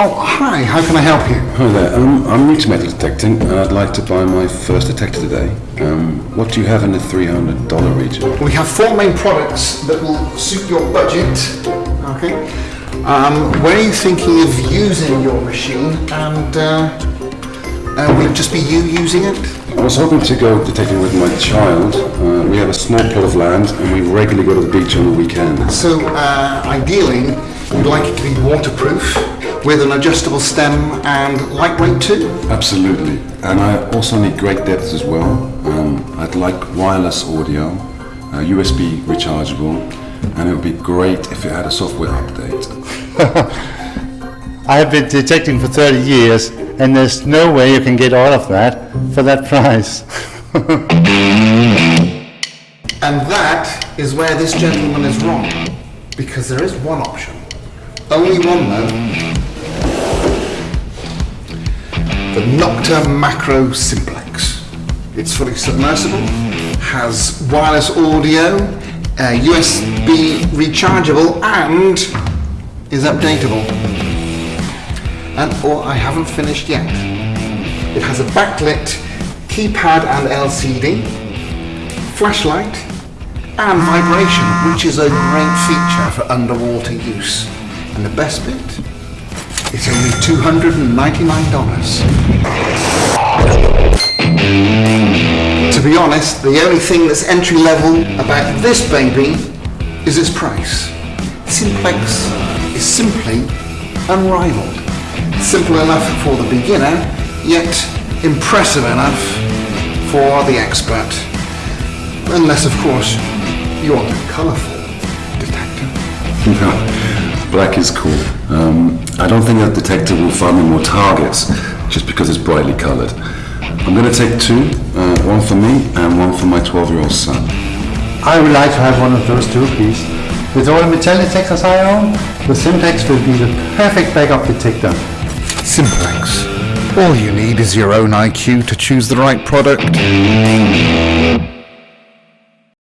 Oh, hi, how can I help you? Hi there, um, I'm new to metal detecting. and I'd like to buy my first detector today. Um, what do you have in the $300 region? We have four main products that will suit your budget. Okay. Um, when are you thinking of using your machine and uh, uh, will it just be you using it? I was hoping to go detecting with my child. Uh, we have a small plot of land and we regularly go to the beach on the weekend. So uh, ideally, you'd like it to be waterproof with an adjustable stem and lightweight too? Absolutely. And I also need great depth as well. Um, I'd like wireless audio, uh, USB rechargeable, and it would be great if it had a software update. I have been detecting for 30 years, and there's no way you can get all of that for that price. And that is where this gentleman is wrong, because there is one option. Only one though. The Nokta Makro Simplex. It's fully submersible, has wireless audio, uh, USB rechargeable, and is updatable. And or I haven't finished yet. It has a backlit keypad and LCD, flashlight, and vibration, which is a great feature for underwater use. And the best bit, it's only $299. To be honest, the only thing that's entry level about this baby is its price. Simplex is simply unrivaled. Simple enough for the beginner, yet impressive enough for the expert. Unless, of course, you're the colourful black is cool. Um, I don't think that detector will find me more targets just because it's brightly coloured. I'm going to take two, uh, one for me and one for my 12-year-old son. I would like to have one of those two, please. With all the metal detectors I own, the Simplex will be the perfect backup detector. Simplex. All you need is your own IQ to choose the right product.